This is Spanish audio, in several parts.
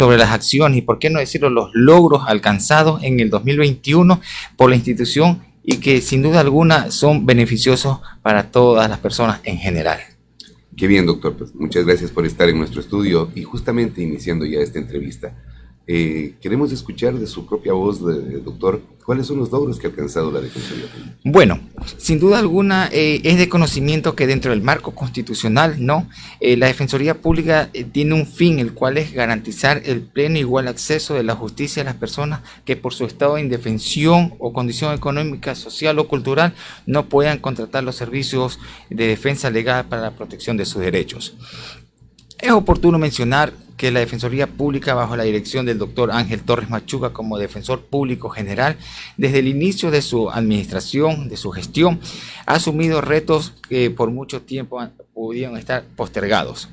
sobre las acciones y, por qué no decirlo, los logros alcanzados en el 2021 por la institución y que sin duda alguna son beneficiosos para todas las personas en general. Qué bien, doctor. Pues muchas gracias por estar en nuestro estudio y justamente iniciando ya esta entrevista. Eh, queremos escuchar de su propia voz, de, doctor, cuáles son los logros que ha alcanzado la Defensoría Pública. Bueno, sin duda alguna eh, es de conocimiento que dentro del marco constitucional, ¿no? Eh, la Defensoría Pública tiene un fin, el cual es garantizar el pleno e igual acceso de la justicia a las personas que por su estado de indefensión o condición económica, social o cultural no puedan contratar los servicios de defensa legal para la protección de sus derechos. Es oportuno mencionar que la Defensoría Pública, bajo la dirección del doctor Ángel Torres Machuca como defensor público general, desde el inicio de su administración, de su gestión, ha asumido retos que por mucho tiempo pudieron estar postergados.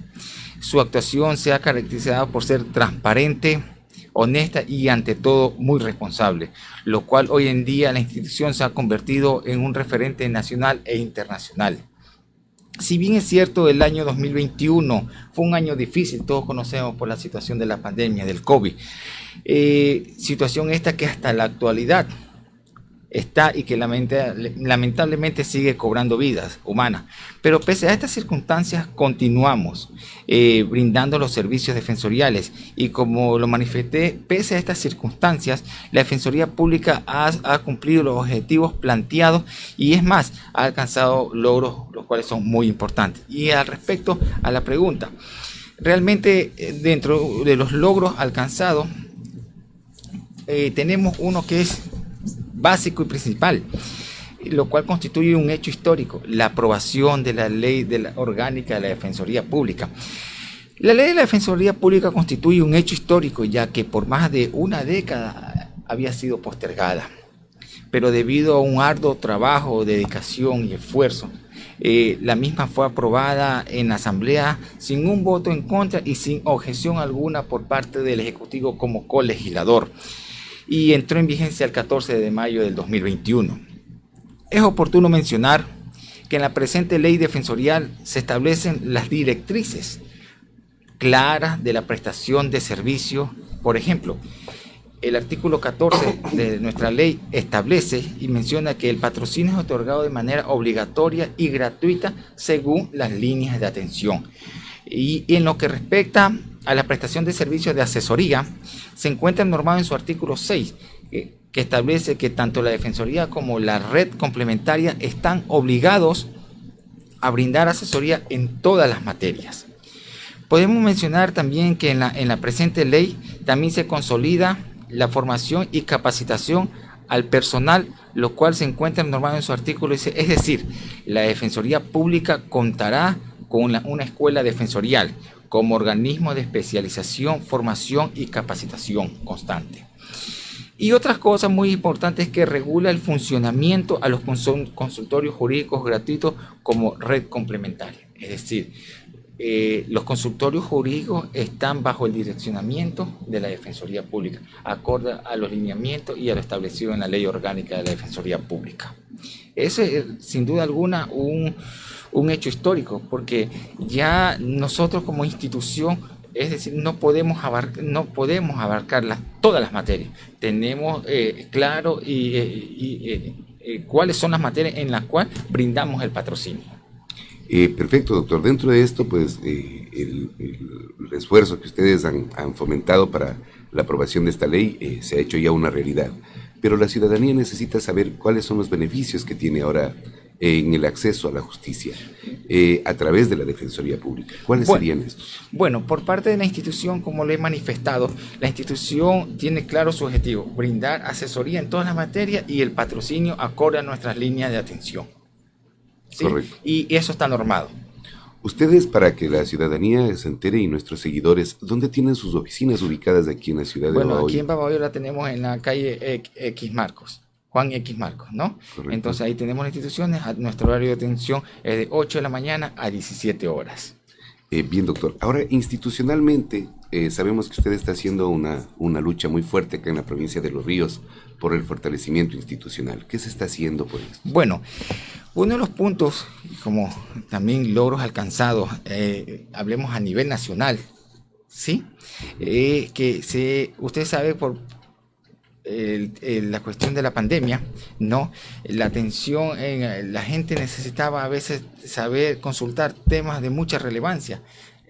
Su actuación se ha caracterizado por ser transparente, honesta y ante todo muy responsable, lo cual hoy en día la institución se ha convertido en un referente nacional e internacional. Si bien es cierto, el año 2021 fue un año difícil, todos conocemos por la situación de la pandemia, del COVID. Eh, situación esta que hasta la actualidad está y que lamentablemente sigue cobrando vidas humanas. Pero pese a estas circunstancias continuamos eh, brindando los servicios defensoriales y como lo manifesté, pese a estas circunstancias, la Defensoría Pública ha, cumplido los objetivos planteados y es más, ha alcanzado logros los cuales son muy importantes. Y al respecto a la pregunta, realmente eh, dentro de los logros alcanzados, eh, tenemos uno que es básico y principal, lo cual constituye un hecho histórico, la aprobación de la ley de la orgánica de la Defensoría Pública. La ley de la Defensoría Pública constituye un hecho histórico ya que por más de una década había sido postergada, pero debido a un arduo trabajo, dedicación y esfuerzo, eh, la misma fue aprobada en la Asamblea sin un voto en contra y sin objeción alguna por parte del Ejecutivo como colegislador y entró en vigencia el 14 de mayo del 2021. Es oportuno mencionar que en la presente ley defensorial se establecen las directrices claras de la prestación de servicio. Por ejemplo, el artículo 14 de nuestra ley establece y menciona que el patrocinio es otorgado de manera obligatoria y gratuita según las líneas de atención. Y en lo que respecta a la prestación de servicios de asesoría se encuentra normado en su artículo 6, que, establece que tanto la Defensoría como la red complementaria están obligados a brindar asesoría en todas las materias. Podemos mencionar también que en la, en la presente ley también se consolida la formación y capacitación al personal, lo cual se encuentra normado en su artículo, es decir, la Defensoría Pública contará con una escuela defensorial, como organismo de especialización, formación y capacitación constante. Y otras cosas muy importantes que regula el funcionamiento a los consultorios jurídicos gratuitos como red complementaria. Es decir, eh, los consultorios jurídicos están bajo el direccionamiento de la Defensoría Pública, acorde a los lineamientos y a lo establecido en la Ley Orgánica de la Defensoría Pública. Ese es, sin duda alguna, un, un hecho histórico, porque ya nosotros como institución, es decir, no podemos, abarcar, no podemos abarcar todas las materias. Tenemos eh, claro y, eh, eh, cuáles son las materias en las cuales brindamos el patrocinio. perfecto, doctor. Dentro de esto, pues, el, esfuerzo que ustedes han, fomentado para la aprobación de esta ley se ha hecho ya una realidad. Pero la ciudadanía necesita saber cuáles son los beneficios que tiene ahora en el acceso a la justicia eh, a través de la Defensoría Pública. ¿Cuáles serían estos? Bueno, por parte de la institución, como lo he manifestado, la institución tiene claro su objetivo, brindar asesoría en todas las materias y el patrocinio acorde a nuestras líneas de atención. Correcto. Y eso está normado. Ustedes, para que la ciudadanía se entere y nuestros seguidores, ¿dónde tienen sus oficinas ubicadas aquí en la ciudad de Bueno, aquí en Babahoyo la tenemos en la calle X Marcos. Juan X Marcos, ¿no? Entonces ahí tenemos las instituciones, nuestro horario de atención es de 8 de la mañana a 17 horas. Eh, bien, doctor. Ahora, institucionalmente, eh, sabemos que usted está haciendo una, una lucha muy fuerte acá en la provincia de Los Ríos por el fortalecimiento institucional. ¿Qué se está haciendo por esto? Bueno, uno de los puntos, como también logros alcanzados, eh, hablemos a nivel nacional, ¿sí? Eh, que se, usted sabe por la cuestión de la pandemia, ¿no? La atención, en, la gente necesitaba a veces saber consultar temas de mucha relevancia.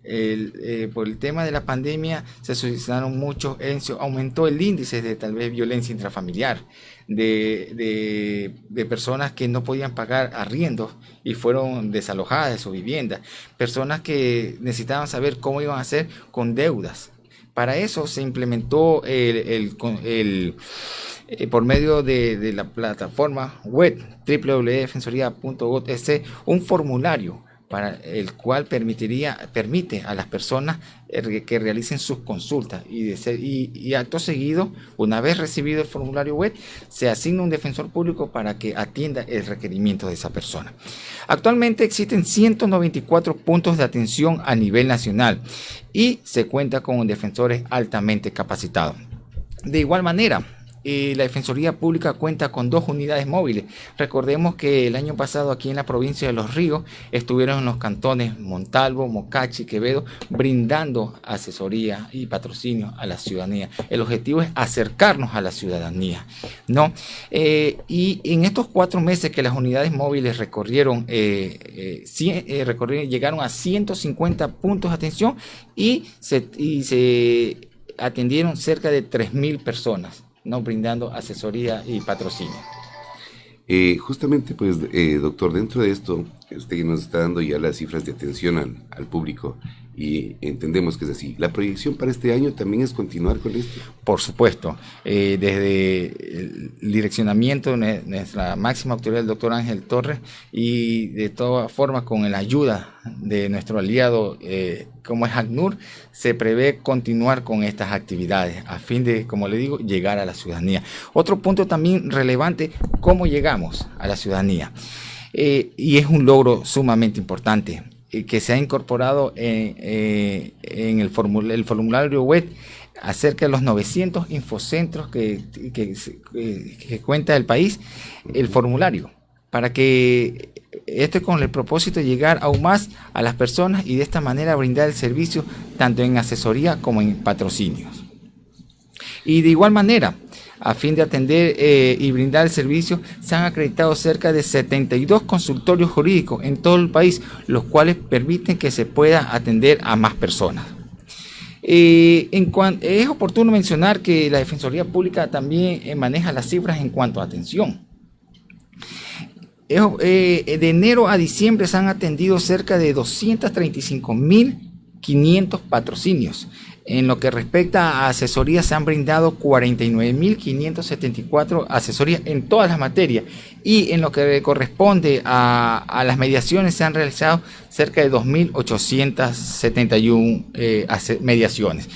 Eh, por el tema de la pandemia se suscitaron muchos, aumentó el índice de tal vez violencia intrafamiliar, de, de, personas que no podían pagar arriendos y fueron desalojadas de su vivienda, personas que necesitaban saber cómo iban a hacer con deudas. Para eso se implementó el, el, eh, por medio de, de, la plataforma web www.defensoría.gov.es un formulario para el cual permitiría, permite a las personas eh, que realicen sus consultas y, y, acto seguido, una vez recibido el formulario web, se asigna un defensor público para que atienda el requerimiento de esa persona. Actualmente existen 194 puntos de atención a nivel nacional y se cuenta con defensores altamente capacitados. De igual manera, la Defensoría Pública cuenta con dos unidades móviles. Recordemos que el año pasado aquí en la provincia de Los Ríos estuvieron en los cantones Montalvo, Mocachi, Quevedo, brindando asesoría y patrocinio a la ciudadanía. El objetivo es acercarnos a la ciudadanía. ¿no? Eh, y en estos cuatro meses que las unidades móviles recorrieron, eh, eh, recorrieron llegaron a 150 puntos de atención y se, y se atendieron cerca de 3.000 personas. ¿No? brindando asesoría y patrocinio. Eh, justamente, pues, eh, doctor, dentro de esto, usted nos está dando ya las cifras de atención al, al, público y entendemos que es así. ¿La proyección para este año también es continuar con esto? Por supuesto. Eh, desde el direccionamiento de nuestra máxima autoridad, el doctor Ángel Torres, y de todas formas con la ayuda de nuestro aliado como es ACNUR, se prevé continuar con estas actividades a fin de, como le digo, llegar a la ciudadanía. Otro punto también relevante, cómo llegamos a la ciudadanía. Eh, y es un logro sumamente importante eh, que se ha incorporado eh, en, el, formulario web acerca de los 900 infocentros que, que cuenta el país, el formulario, para que esto es con el propósito de llegar aún más a las personas y de esta manera brindar el servicio tanto en asesoría como en patrocinios. Y de igual manera, a fin de atender eh, y brindar el servicio, se han acreditado cerca de 72 consultorios jurídicos en todo el país, los cuales permiten que se pueda atender a más personas. Eh, en es oportuno mencionar que la Defensoría Pública también eh, maneja las cifras en cuanto a atención. De enero a diciembre se han atendido cerca de 235.500 patrocinios. En lo que respecta a asesorías, se han brindado 49.574 asesorías en todas las materias. Y en lo que corresponde a, las mediaciones, se han realizado cerca de 2.871 eh, mediaciones.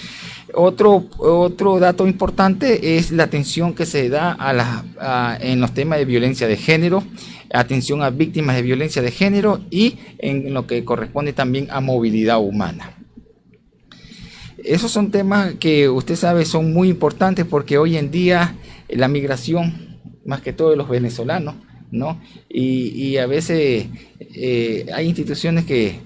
Otro, otro dato importante es la atención que se da a en los temas de violencia de género, atención a víctimas de violencia de género y en lo que corresponde también a movilidad humana. Esos son temas que usted sabe son muy importantes porque hoy en día la migración, más que todo de los venezolanos, ¿no? Y, a veces eh, hay instituciones que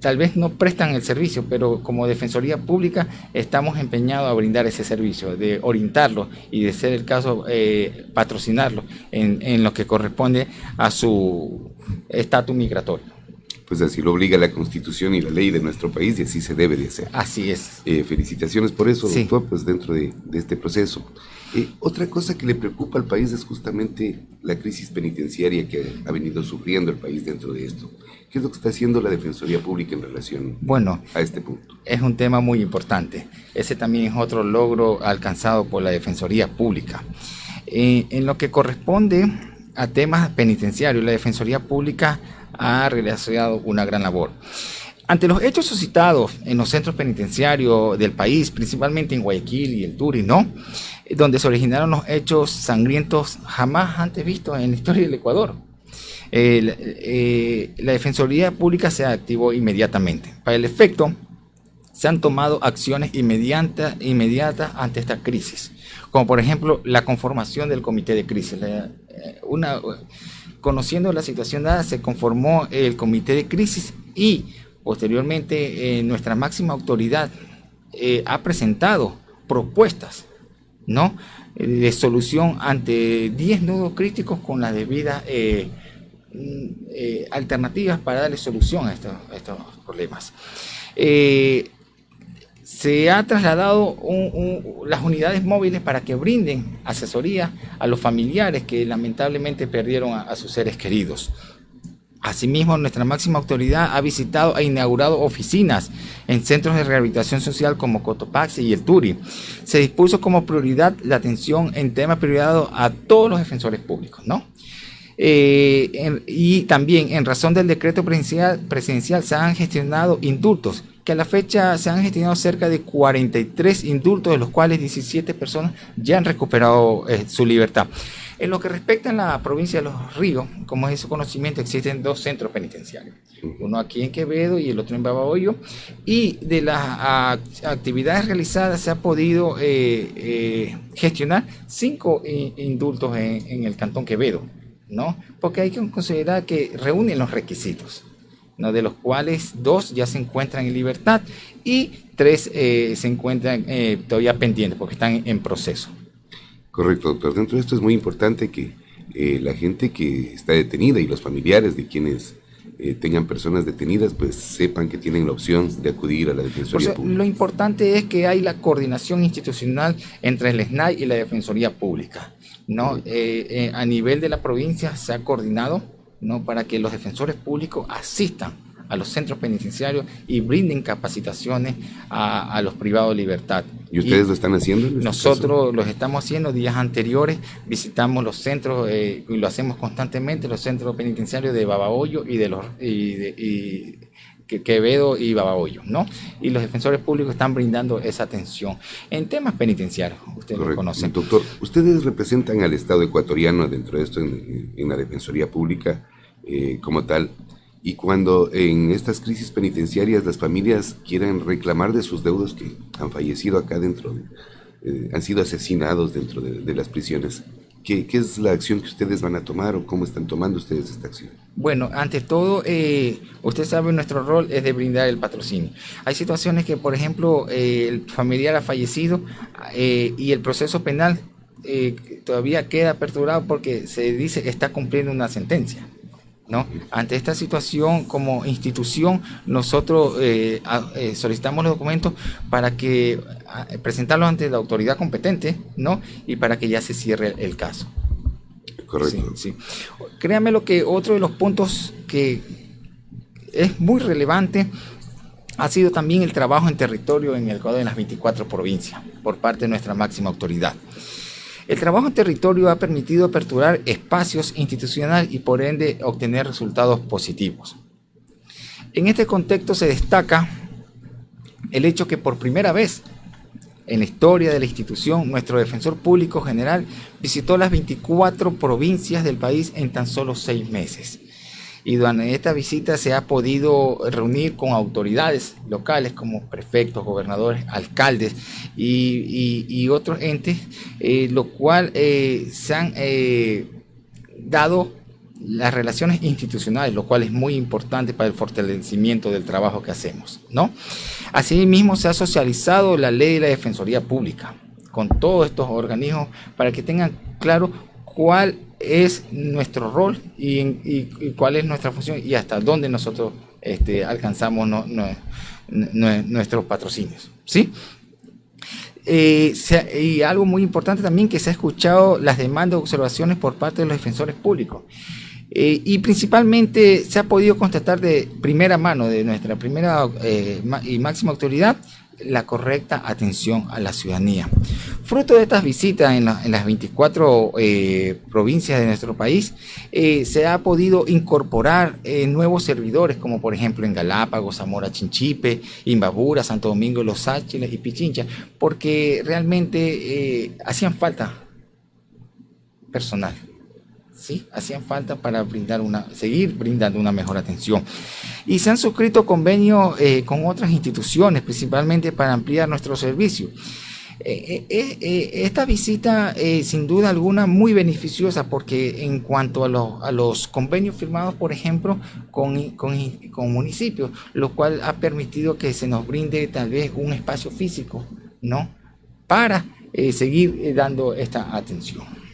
tal vez no prestan el servicio, pero como Defensoría Pública estamos empeñados a brindar ese servicio, de orientarlo y de ser el caso eh, patrocinarlo en lo que corresponde a su estatus migratorio pues así lo obliga la constitución y la ley de nuestro país y así se debe de hacer. Así es. Eh, felicitaciones por eso, doctor, pues dentro de, este proceso. Eh, otra cosa que le preocupa al país es justamente la crisis penitenciaria que ha venido sufriendo el país dentro de esto. ¿Qué es lo que está haciendo la Defensoría Pública en relación bueno, a este punto? Es un tema muy importante. Ese también es otro logro alcanzado por la Defensoría Pública. Eh, en lo que corresponde a temas penitenciarios, la Defensoría Pública ha realizado una gran labor. Ante los hechos suscitados en los centros penitenciarios del país, principalmente en Guayaquil y el Turi, ¿no? donde se originaron los hechos sangrientos jamás antes vistos en la historia del Ecuador. Eh, la Defensoría Pública se activó inmediatamente. Para el efecto, se han tomado acciones inmediatas, inmediatas ante esta crisis, como por ejemplo la conformación del comité de crisis. Eh, una, conociendo la situación dada, se conformó el comité de crisis y Posteriormente, nuestra máxima autoridad ha presentado propuestas ¿no? de solución ante 10 nudos críticos con las debidas mm, alternativas para darle solución a estos, problemas. Se ha trasladado las unidades móviles para que brinden asesoría a los familiares que lamentablemente perdieron a sus seres queridos. Asimismo, nuestra máxima autoridad ha visitado e inaugurado oficinas en centros de rehabilitación social como Cotopaxi y el Turi. Se dispuso como prioridad la atención en temas priorizados a todos los defensores públicos, ¿no? Eh, y también en razón del decreto presidencial, se han gestionado indultos, que a la fecha se han gestionado cerca de 43 indultos, de los cuales 17 personas ya han recuperado eh, su libertad. En lo que respecta a la provincia de Los Ríos, como es su conocimiento, existen dos centros penitenciarios, uno aquí en Quevedo y el otro en Babahoyo, y de las actividades realizadas se ha podido eh, eh, gestionar cinco indultos en, el Cantón Quevedo, ¿no? Porque hay que considerar que reúnen los requisitos. ¿No? de los cuales dos ya se encuentran en libertad y tres eh, se encuentran todavía pendientes porque están en proceso. Correcto, doctor. Dentro de esto es muy importante que eh, la gente que está detenida y los familiares de quienes eh, tengan personas detenidas, pues sepan que tienen la opción de acudir a la Defensoría Pública. Lo importante es que hay la coordinación institucional entre el SNAI y la Defensoría Pública. ¿no? Eh, a nivel de la provincia se ha coordinado ¿no? para que los defensores públicos asistan a los centros penitenciarios y brinden capacitaciones a, los privados de libertad. ¿Y ustedes lo están haciendo? Este nosotros los estamos haciendo días anteriores, visitamos los centros eh, y lo hacemos constantemente, los centros penitenciarios de Babahoyo y de los y Quevedo y Babahoyo, ¿no? Y los defensores públicos están brindando esa atención en temas penitenciarios, ustedes lo conocen. Doctor, ustedes representan al Estado ecuatoriano dentro de esto en, la Defensoría Pública eh, como tal. Y cuando en estas crisis penitenciarias las familias quieren reclamar de sus deudos que han fallecido acá dentro, eh, han sido asesinados dentro de, las prisiones, ¿qué, es la acción que ustedes van a tomar o cómo están tomando ustedes esta acción? Bueno, ante todo, eh, usted sabe, nuestro rol es de brindar el patrocinio. Hay situaciones que, por ejemplo, eh, el familiar ha fallecido y el proceso penal todavía queda aperturado porque se dice que está cumpliendo una sentencia. ¿no? Ante esta situación, como institución, nosotros eh, eh, solicitamos los documentos para que presentarlos ante la autoridad competente, ¿no? Y para que ya se cierre el, caso. Correcto. Sí, Créame lo que otro de los puntos que es muy relevante ha sido también el trabajo en territorio en el Ecuador en las 24 provincias por parte de nuestra máxima autoridad. El trabajo en territorio ha permitido aperturar espacios institucionales y por ende obtener resultados positivos. En este contexto se destaca el hecho que por primera vez en la historia de la institución, nuestro defensor público general visitó las 24 provincias del país en tan solo seis meses. Y durante esta visita se ha podido reunir con autoridades locales como prefectos, gobernadores, alcaldes y, otros entes, eh, lo cual eh, se han eh, dado las relaciones institucionales, lo cual es muy importante para el fortalecimiento del trabajo que hacemos. ¿no? Asimismo, se ha socializado la ley de la Defensoría Pública con todos estos organismos para que tengan claro cuál es nuestro rol y, cuál es nuestra función y hasta dónde nosotros este, alcanzamos nuestros patrocinios. ¿sí? Eh, y algo muy importante también que se ha escuchado las demandas o observaciones por parte de los defensores públicos. Eh, y principalmente se ha podido constatar de primera mano de nuestra primera eh, y máxima autoridad la correcta atención a la ciudadanía. Fruto de estas visitas en, las 24 eh, provincias de nuestro país, se ha podido incorporar nuevos servidores, como por ejemplo en Galápagos, Zamora Chinchipe, Imbabura, Santo Domingo, Los Áchiles y Pichincha, porque realmente hacían falta personal. Hacían falta para brindar una, seguir brindando una mejor atención. Y se han suscrito convenios eh, con otras instituciones, principalmente para ampliar nuestro servicio. Eh, eh, esta visita, sin duda alguna, muy beneficiosa porque en cuanto a, los convenios firmados, por ejemplo, con, con, municipios, lo cual ha permitido que se nos brinde tal vez un espacio físico, ¿no? Para seguir dando esta atención.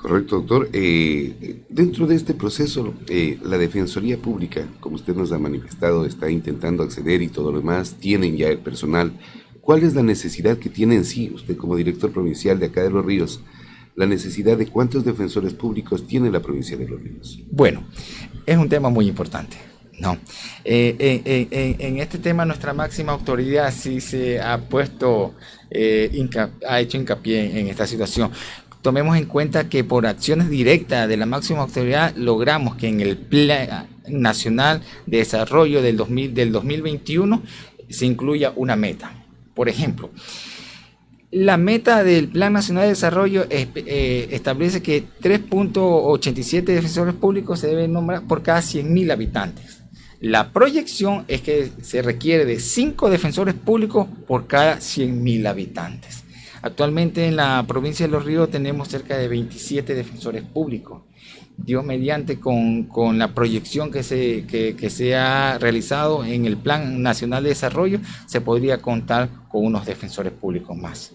Correcto, doctor. dentro de este proceso, la Defensoría Pública, como usted nos ha manifestado, está intentando acceder y todo lo demás, tienen ya el personal ¿Cuál es la necesidad que tiene en sí usted como director provincial de acá de Los Ríos? La necesidad de cuántos defensores públicos tiene la provincia de Los Ríos. Bueno, es un tema muy importante. No. Eh, eh, eh, en este tema nuestra máxima autoridad sí se ha puesto, ha hecho hincapié en esta situación. Tomemos en cuenta que por acciones directas de la máxima autoridad logramos que en el Plan Nacional de Desarrollo del, 2000, del 2021 se incluya una meta. Por ejemplo, la meta del Plan Nacional de Desarrollo eh, establece que 3.87 defensores públicos se deben nombrar por cada 100.000 habitantes. La proyección es que se requiere de 5 defensores públicos por cada 100.000 habitantes. Actualmente en la provincia de Los Ríos tenemos cerca de 27 defensores públicos. Dios mediante con, la proyección que se, que, se ha realizado en el Plan Nacional de Desarrollo, se podría contar con unos defensores públicos más.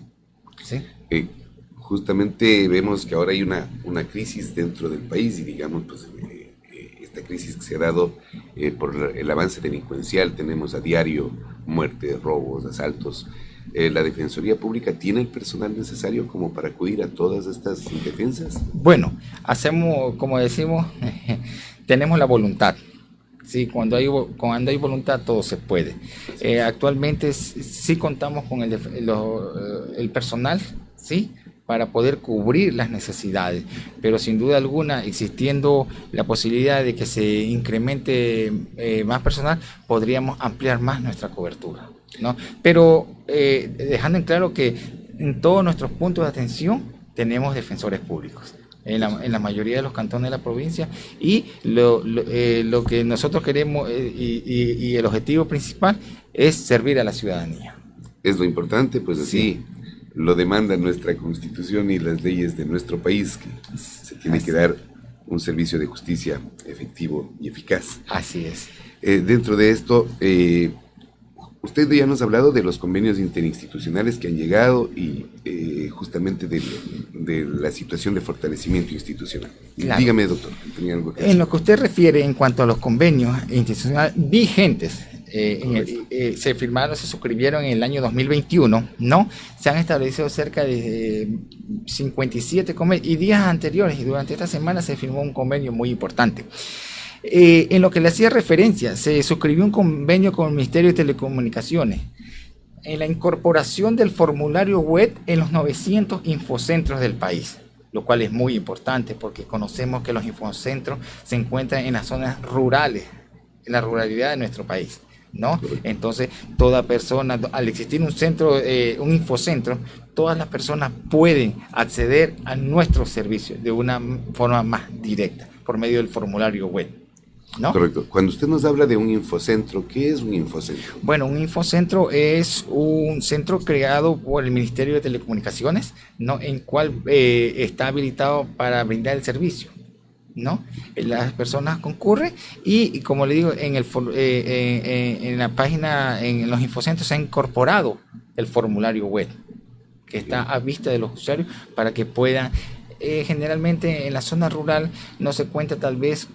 Eh, justamente vemos que ahora hay una, una crisis dentro del país y digamos, pues eh, eh, esta crisis que se ha dado por el avance delincuencial, tenemos a diario muertes, robos, asaltos. Eh, ¿la Defensoría Pública tiene el personal necesario como para acudir a todas estas defensas? Bueno, hacemos, como decimos, tenemos la voluntad. Sí, cuando hay, cuando hay voluntad todo se puede. Eh, actualmente sí contamos con el, eh, el personal, ¿sí? para poder cubrir las necesidades, pero sin duda alguna, existiendo la posibilidad de que se incremente más personal, podríamos ampliar más nuestra cobertura. ¿No? Pero eh, dejando en claro que en todos nuestros puntos de atención tenemos defensores públicos. En la, mayoría de los cantones de la provincia y lo, eh, que nosotros queremos eh, y, el objetivo principal es servir a la ciudadanía. Es lo importante, pues así lo demanda nuestra constitución y las leyes de nuestro país, que se tiene que dar un servicio de justicia efectivo y eficaz. Así es. dentro de esto, Usted ya nos ha hablado de los convenios interinstitucionales que han llegado y eh, justamente de, la situación de fortalecimiento institucional. Dígame, doctor. en lo que usted refiere en cuanto a los convenios institucionales vigentes, eh, eh, se firmaron, se suscribieron en el año 2021, ¿no? Se han establecido cerca de 57 convenios y días anteriores y durante esta semana se firmó un convenio muy importante. Eh, en lo que le hacía referencia, se suscribió un convenio con el Ministerio de Telecomunicaciones en la incorporación del formulario web en los 900 infocentros del país, lo cual es muy importante porque conocemos que los infocentros se encuentran en las zonas rurales, en la ruralidad de nuestro país. ¿no? Entonces, toda persona, al existir un centro, eh, un infocentro, todas las personas pueden acceder a nuestros servicios de una forma más directa por medio del formulario web. Correcto. Cuando usted nos habla de un infocentro, ¿qué es un infocentro? Bueno, un infocentro es un centro creado por el Ministerio de Telecomunicaciones, ¿no? En cual eh, está habilitado para brindar el servicio. ¿no? Las personas concurren y, como le digo, en, el, eh, en la página, en los infocentros se ha incorporado el formulario web que está a vista de los usuarios para que puedan, eh, generalmente en la zona rural no se cuenta tal vez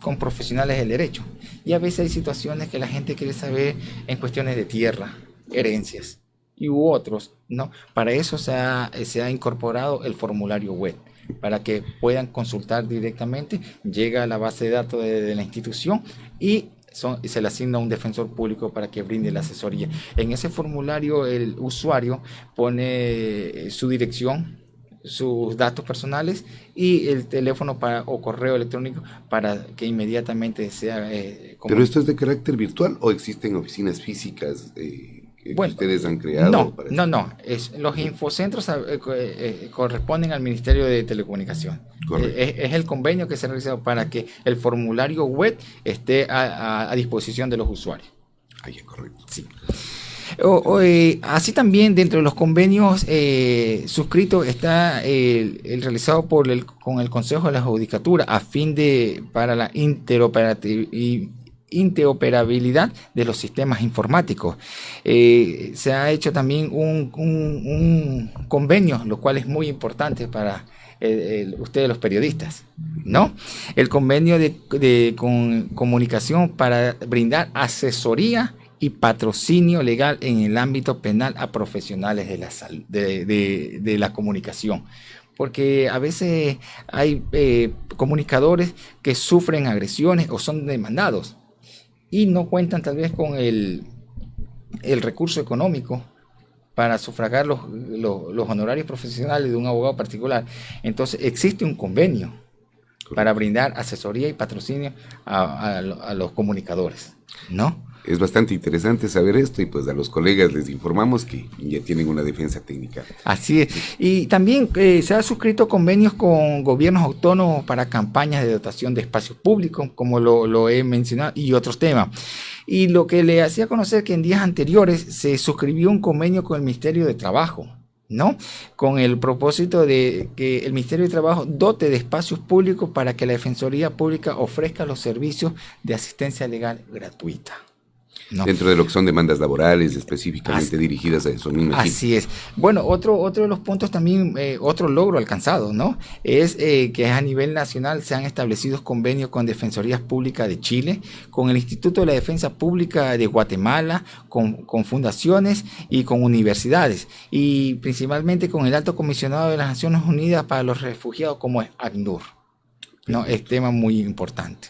con profesionales del derecho. Y a veces hay situaciones que la gente quiere saber en cuestiones de tierra, herencias y u otros, ¿no? Para eso se ha, se ha incorporado el formulario web, para que puedan consultar directamente, llega a la base de datos de, la institución y se le asigna un defensor público para que brinde la asesoría. En ese formulario el usuario pone su dirección, sus datos personales y el teléfono para, o correo electrónico para que inmediatamente sea... Eh, ¿Pero esto es de carácter virtual o existen oficinas físicas eh, que ustedes han creado? No, no, no. Es, los infocentros eh, corresponden al Ministerio de Telecomunicación. Es, el convenio que se ha realizado para que el formulario web esté a, disposición de los usuarios. Es correcto. Sí. Eh, así también dentro de los convenios eh, suscritos está el, realizado por el, con el Consejo de la Judicatura a fin de para la interoperabilidad de los sistemas informáticos. Eh, se ha hecho también un, convenio, lo cual es muy importante para ustedes los periodistas, ¿no? El convenio de, comunicación para brindar asesoría y patrocinio legal en el ámbito penal a profesionales de la, de, la comunicación. Porque a veces hay eh, comunicadores que sufren agresiones o son demandados y no cuentan tal vez con el, el recurso económico para sufragar los, los, honorarios profesionales de un abogado particular. Entonces existe un convenio para brindar asesoría y patrocinio a, a los comunicadores, ¿no? Es bastante interesante saber esto y pues a los colegas les informamos que ya tienen una defensa técnica. Así es. Y también eh, se ha suscrito convenios con gobiernos autónomos para campañas de dotación de espacios públicos, como lo, he mencionado, y otros temas. Y lo que le hacía conocer que en días anteriores se suscribió un convenio con el Ministerio de Trabajo. ¿no? Con el propósito de que el Ministerio de Trabajo dote de espacios públicos para que la Defensoría Pública ofrezca los servicios de asistencia legal gratuita. Dentro de lo que son demandas laborales específicamente dirigidas a eso. Así es. Bueno, otro, otro de los puntos también, eh, otro logro alcanzado, ¿no? Es eh, que a nivel nacional se han establecido convenios con Defensorías Públicas de Chile, con el Instituto de la Defensa Pública de Guatemala, con, con fundaciones y con universidades, y principalmente con el Alto Comisionado de las Naciones Unidas para los Refugiados como es ACNUR. ¿no? Es tema muy importante.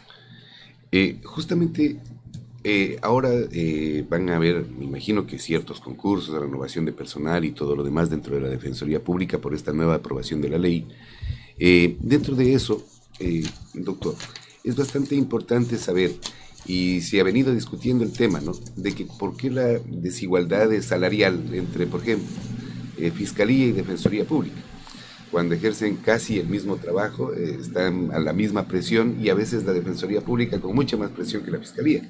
Eh, justamente eh, ahora eh, van a haber, me imagino que ciertos concursos renovación de personal y todo lo demás dentro de la Defensoría Pública por esta nueva aprobación de la ley. Eh, dentro de eso, doctor, es bastante importante saber, y se ha venido discutiendo el tema, ¿no? De que por qué la desigualdad salarial entre, por ejemplo, Fiscalía y Defensoría Pública cuando ejercen casi el mismo trabajo, están a la misma presión y a veces la Defensoría Pública con mucha más presión que la Fiscalía.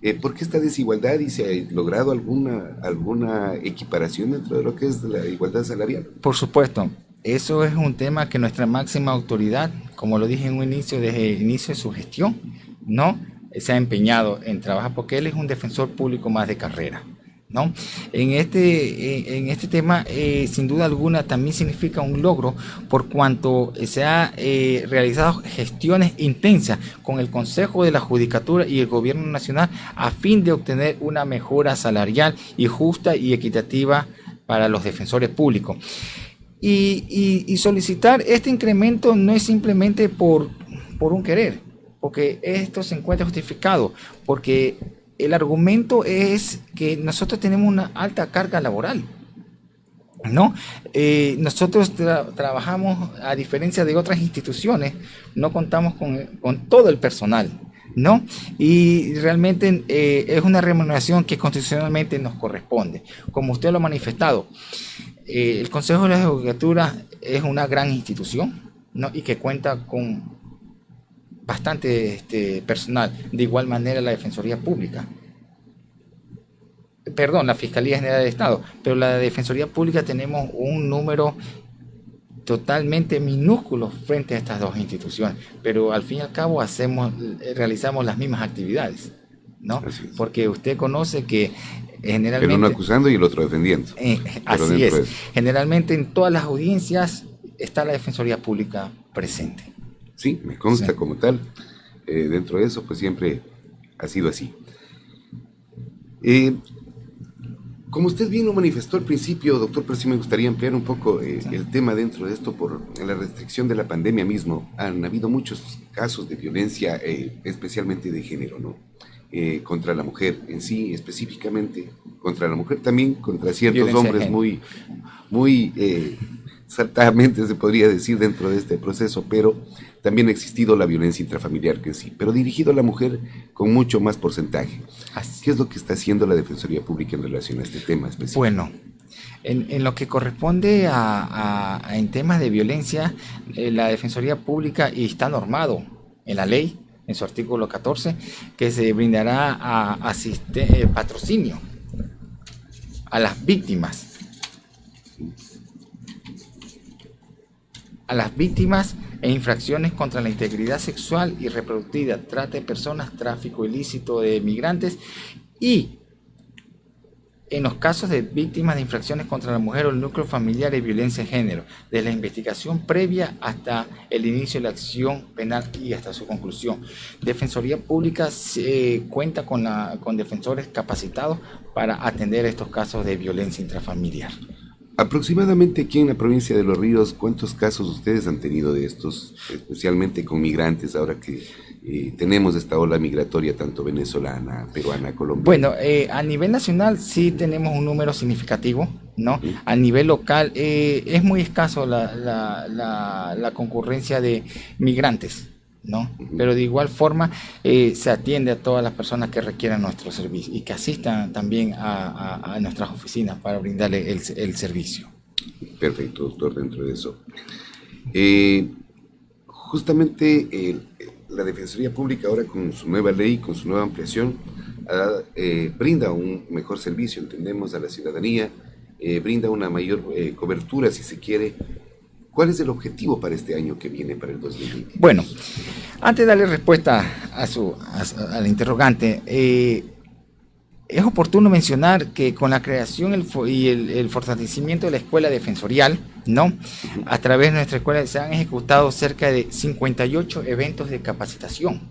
Eh, ¿Por qué esta desigualdad y se ha logrado alguna, alguna equiparación dentro de lo que es la igualdad salarial? Por supuesto, eso es un tema que nuestra máxima autoridad, como lo dije en un inicio, desde el inicio de su gestión, no se ha empeñado en trabajar porque él es un defensor público más de carrera. En este, en este tema, eh, sin duda alguna, también significa un logro por cuanto se ha eh, realizado gestiones intensas con el Consejo de la Judicatura y el Gobierno Nacional a fin de obtener una mejora salarial y justa y equitativa para los defensores públicos. Y, y solicitar este incremento no es simplemente por, por un querer, porque esto se encuentra justificado, porque el argumento es que nosotros tenemos una alta carga laboral. ¿no? Eh, nosotros trabajamos, a diferencia de otras instituciones, no contamos con, todo el personal, ¿no? Y realmente eh, es una remuneración que constitucionalmente nos corresponde. Como usted lo ha manifestado, eh, el Consejo de la Judicatura es una gran institución, ¿no? Y que cuenta con bastante este, personal. De igual manera la Defensoría Pública. Perdón, la Fiscalía General del Estado. Pero la Defensoría Pública tenemos un número totalmente minúsculo frente a estas dos instituciones. Pero al fin y al cabo hacemos, realizamos las mismas actividades. ¿no? Porque usted conoce que generalmente... El uno acusando y el otro defendiendo. Eh, así es. Generalmente en todas las audiencias está la Defensoría Pública presente. Sí, me consta como tal. Eh, dentro de eso, pues siempre ha sido así. Eh, como usted bien lo manifestó al principio, doctor, pero sí me gustaría ampliar un poco eh, el tema dentro de esto por la restricción de la pandemia mismo. Han habido muchos casos de violencia, especialmente de género, ¿no? contra la mujer en sí, específicamente contra la mujer, también contra ciertos hombres muy, muy saltadamente se podría decir dentro de este proceso, pero también ha existido la violencia intrafamiliar que sí, pero dirigido a la mujer con mucho más porcentaje. ¿Qué es lo que está haciendo la Defensoría Pública en relación a este tema específico? Bueno, en, lo que corresponde a, en temas de violencia, eh, la Defensoría Pública y está normado en la ley, en su artículo 14, que se brindará a, eh, patrocinio a las víctimas. A las víctimas e infracciones contra la integridad sexual y reproductiva, trata de personas, tráfico ilícito de migrantes y en los casos de víctimas de infracciones contra la mujer o el núcleo familiar y violencia de género, desde la investigación previa hasta el inicio de la acción penal y hasta su conclusión. Defensoría Pública se cuenta con, con defensores capacitados para atender estos casos de violencia intrafamiliar. Aproximadamente aquí en la provincia de Los Ríos, ¿cuántos casos ustedes han tenido de estos, especialmente con migrantes, ahora que eh, tenemos esta ola migratoria tanto venezolana, peruana, colombiana? Bueno, eh, a nivel nacional sí tenemos un número significativo, ¿no? A nivel local eh, es muy escaso la, la, la concurrencia de migrantes. ¿No? Pero de igual forma eh, se atiende a todas las personas que requieran nuestro servicio y que asistan también a, nuestras oficinas para brindarle el, servicio. Perfecto, doctor, dentro de eso. Eh, justamente eh, la Defensoría Pública ahora con su nueva ley, con su nueva ampliación, brinda un mejor servicio, entendemos, a la ciudadanía, brinda una mayor cobertura, si se quiere, ¿Cuál es el objetivo para este año que viene, para el 2020? Bueno, antes de darle respuesta a su, al interrogante, eh, es oportuno mencionar que con la creación y el, fortalecimiento de la escuela defensorial, ¿no? A través de nuestra escuela se han ejecutado cerca de 58 eventos de capacitación,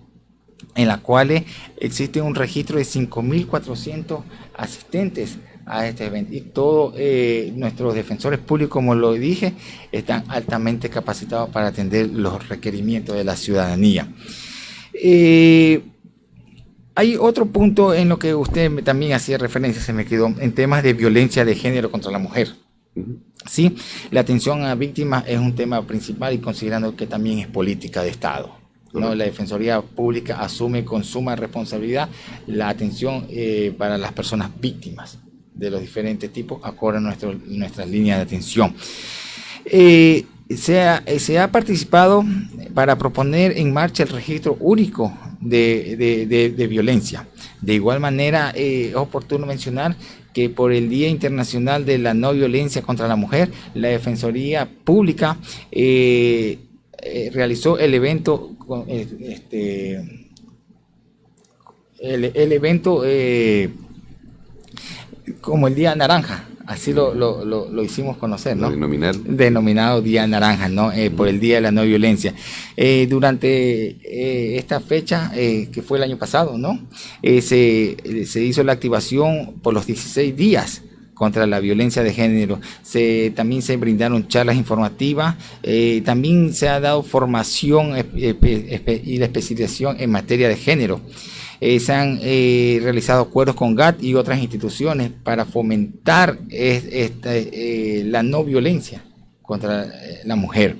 en la cuales existe un registro de 5.400 asistentes a este evento. Y todos eh, nuestros defensores públicos, como lo dije, están altamente capacitados para atender los requerimientos de la ciudadanía. Eh, hay otro punto en lo que usted también hacía referencia, se me quedó, en temas de violencia de género contra la mujer. Sí, la atención a víctimas es un tema principal y considerando que también es política de Estado. ¿no? La Defensoría Pública asume con suma responsabilidad la atención eh, para las personas víctimas de los diferentes tipos acorde a nuestro, nuestras líneas de atención. Eh, se, ha, se, ha, participado para proponer en marcha el registro único de, violencia. De igual manera, eh, es oportuno mencionar que por el Día Internacional de la No Violencia contra la Mujer, la Defensoría Pública eh, realizó el evento, este, el evento como el Día Naranja, así lo, lo, lo, hicimos conocer, ¿no? Denominado Día Naranja, ¿no? Eh, por el Día de la No Violencia. Eh, durante eh, esta fecha, que fue el año pasado, ¿no? se, se hizo la activación por los 16 días contra la violencia de género. Se, también se brindaron charlas informativas, también se ha dado formación y la especialización en materia de género. Eh, se han eh, realizado acuerdos con GATT y otras instituciones para fomentar eh, la no violencia contra la mujer.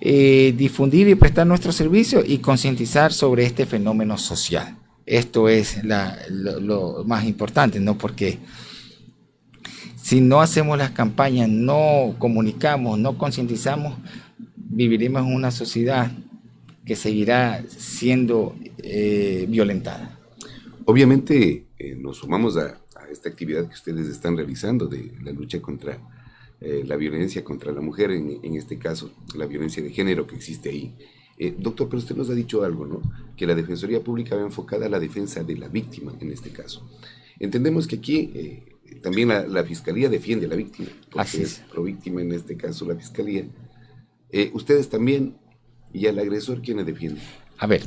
difundir y prestar nuestro servicio y concientizar sobre este fenómeno social. Esto es lo, más importante, ¿no? Porque si no hacemos las campañas, no comunicamos, no concientizamos, viviremos en una sociedad que seguirá siendo eh, violentada. Obviamente eh, nos sumamos a, esta actividad que ustedes están realizando de la lucha contra eh, la violencia contra la mujer, en, en, este caso la violencia de género que existe ahí. doctor, pero usted nos ha dicho algo, ¿no? Que la Defensoría Pública va enfocada a la defensa de la víctima en este caso. Entendemos que aquí también la, Fiscalía defiende a la víctima, porque Así es. pro víctima en este caso la Fiscalía. ustedes también y al agresor, ¿quién le defiende? A ver,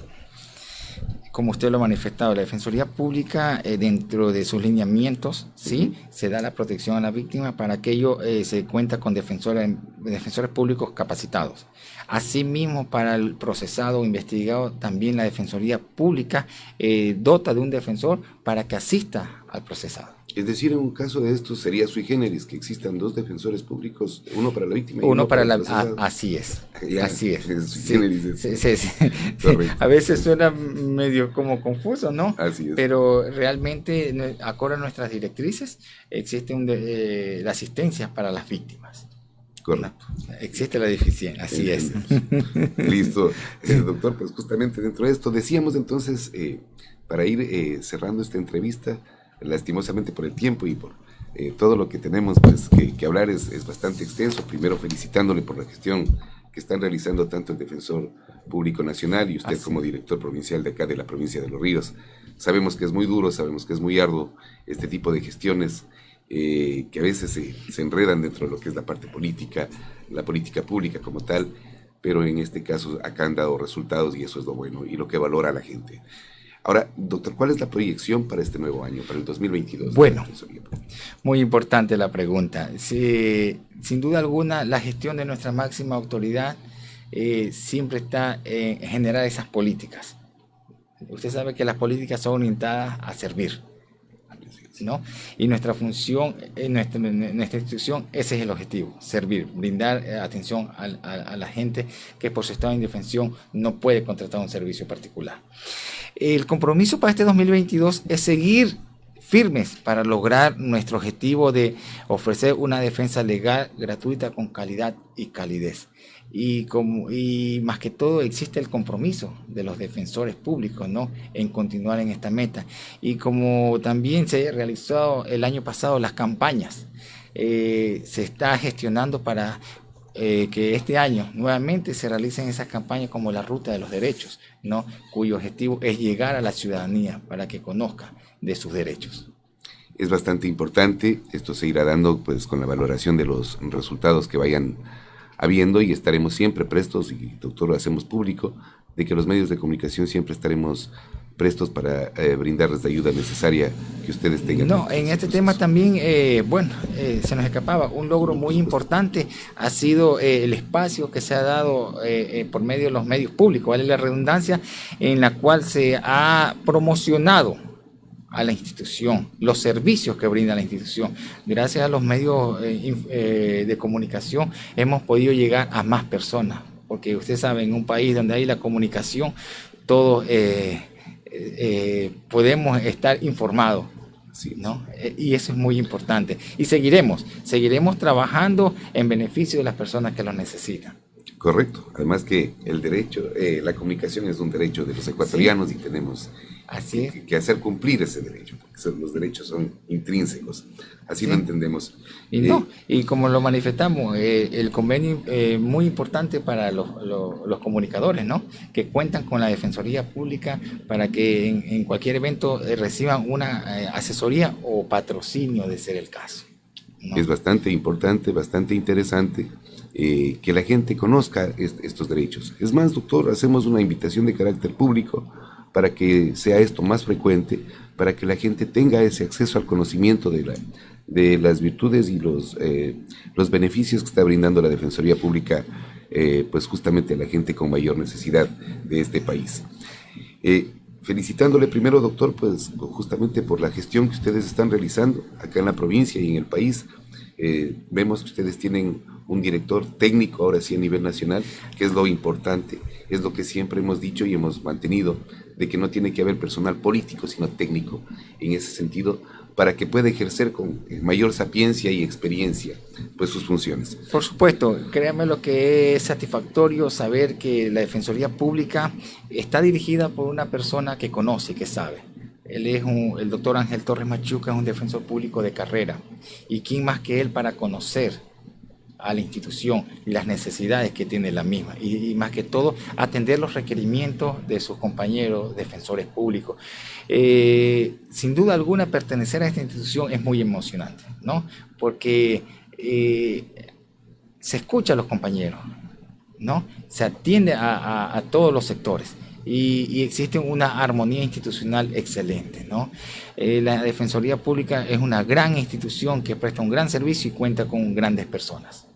como usted lo ha manifestado, la Defensoría Pública, eh, dentro de sus lineamientos, ¿sí? se da la protección a la víctima, para aquello eh, se cuenta con defensores, defensores públicos capacitados. Asimismo, para el procesado o investigado, también la Defensoría Pública eh, dota de un defensor para que asista al procesado. Es decir, en un caso de esto sería sui generis que existan dos defensores públicos, uno para la víctima y uno, para, la ah, así es. así es. a veces suena medio como confuso, ¿no? Así es. Pero realmente, acorde a nuestras directrices, existe eh, la asistencia para las víctimas. Correcto. Existe la deficiencia, así es. Listo. Eh, doctor, pues justamente dentro de esto decíamos entonces, eh, para ir cerrando esta entrevista, lastimosamente por el tiempo y por eh, todo lo que tenemos pues, que, hablar es, es, bastante extenso. Primero felicitándole por la gestión que están realizando tanto el Defensor Público Nacional y usted como director provincial de acá de la provincia de Los Ríos. Sabemos que es muy duro, sabemos que es muy arduo este tipo de gestiones eh, que a veces se, se, enredan dentro de lo que es la parte política, la política pública como tal, pero en este caso acá han dado resultados y eso es lo bueno y lo que valora la gente. Ahora, doctor, ¿cuál es la proyección para este nuevo año, para el 2022? Bueno, muy importante la pregunta. sin duda alguna, la gestión de nuestra máxima autoridad eh, siempre está en generar esas políticas. Usted sabe que las políticas son orientadas a servir. ¿no? Y nuestra función, en nuestra, nuestra, institución, ese es el objetivo, servir, brindar eh, atención a, a, la gente que por su estado de indefensión no puede contratar un servicio particular. El compromiso para este 2022 es seguir firmes para lograr nuestro objetivo de ofrecer una defensa legal, gratuita, con calidad y calidez. Y, como, y más que todo existe el compromiso de los defensores públicos ¿no? en continuar en esta meta. Y como también se realizó el año pasado las campañas, eh, se está gestionando para eh, que este año nuevamente se realicen esas campañas como la Ruta de los Derechos, ¿no? cuyo objetivo es llegar a la ciudadanía para que conozca de sus derechos. Es bastante importante, esto se irá dando pues con la valoración de los resultados que vayan habiendo y estaremos siempre prestos, y doctor lo hacemos público, de que los medios de comunicación siempre estaremos prestos para eh, brindarles la ayuda necesaria que ustedes tengan. No, en este tema también, eh, bueno, eh, se nos escapaba, un logro muy importante ha sido el espacio que se ha dado por medio de los medios públicos, ¿vale? La redundancia en la cual se ha promocionado a la institución, los servicios que brinda la institución. Gracias a los medios de comunicación hemos podido llegar a más personas, porque usted sabe, en un país donde hay la comunicación, todo eh, podemos estar informados. ¿no? Eh, y eso es muy importante. Y seguiremos, seguiremos trabajando en beneficio de las personas que lo necesitan. Correcto. Además que el derecho, eh, la comunicación es un derecho de los ecuatorianos y tenemos Así que, hacer cumplir ese derecho, porque los derechos son intrínsecos. Así lo entendemos. Y, no, eh, y como lo manifestamos, eh, el convenio es muy importante para los, los, comunicadores, ¿no? Que cuentan con la Defensoría Pública para que en, cualquier evento reciban una asesoría o patrocinio de ser el caso. Es bastante importante, bastante interesante eh, que la gente conozca estos derechos. Es más, doctor, hacemos una invitación de carácter público para que sea esto más frecuente, para que la gente tenga ese acceso al conocimiento de, la, de las virtudes y los, eh, los beneficios que está brindando la Defensoría Pública, eh, pues justamente a la gente con mayor necesidad de este país. felicitándole primero, doctor, pues justamente por la gestión que ustedes están realizando acá en la provincia y en el país. vemos que ustedes tienen un director técnico, ahora sí a nivel nacional, que es lo importante, es lo que siempre hemos dicho y hemos mantenido, de que no tiene que haber personal político, sino técnico, en ese sentido, para que pueda ejercer con mayor sapiencia y experiencia pues sus funciones. Por supuesto, créame lo que es satisfactorio saber que la Defensoría Pública está dirigida por una persona que conoce, que sabe. Él es el doctor Ángel Torres Machuca, es un defensor público de carrera. ¿Y quién más que él para conocer a la institución y las necesidades que tiene la misma y, más que todo atender los requerimientos de sus compañeros defensores públicos. Eh, sin duda alguna pertenecer a esta institución es muy emocionante, ¿no? Porque eh, se escucha a los compañeros, ¿no? Se atiende a, todos los sectores. Y, existe una armonía institucional excelente. ¿no? Eh, la Defensoría Pública es una gran institución que presta un gran servicio y cuenta con grandes personas.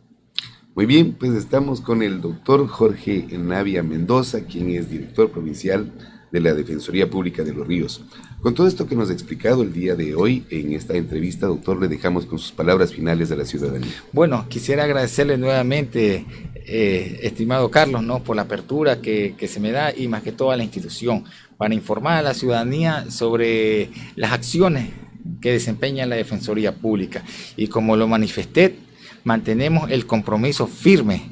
Muy bien, pues estamos con el doctor Jorge Navia Mendoza, quien es director provincial de la Defensoría Pública de los Ríos. Con todo esto que nos ha explicado el día de hoy en esta entrevista, doctor, le dejamos con sus palabras finales a la ciudadanía. Bueno, quisiera agradecerle nuevamente, eh, estimado Carlos, ¿no? por la apertura que, que se me da y más que todo a la institución, para informar a la ciudadanía sobre las acciones que desempeña la Defensoría Pública. Y como lo manifesté, mantenemos el compromiso firme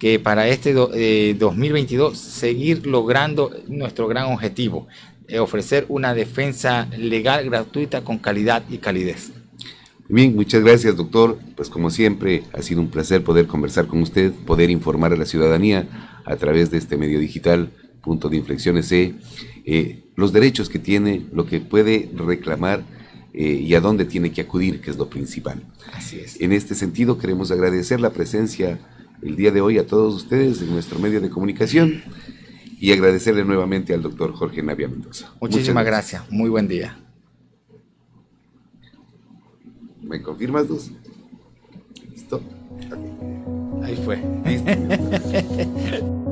que para este 2022 eh, seguir logrando nuestro gran objetivo, ofrecer una defensa legal gratuita con calidad y calidez. Bien, muchas gracias, doctor. Pues como siempre, ha sido un placer poder conversar con usted, poder informar a la ciudadanía a través de este medio digital, punto de inflexiones E, eh, los derechos que tiene, lo que puede reclamar eh, y a dónde tiene que acudir, que es lo principal. Así es. En este sentido, queremos agradecer la presencia el día de hoy a todos ustedes en nuestro medio de comunicación y agradecerle nuevamente al doctor Jorge Navia Mendoza. Muchísimas gracias. Muy buen día. ¿Me confirmas dos? ¿Listo? Ahí fue.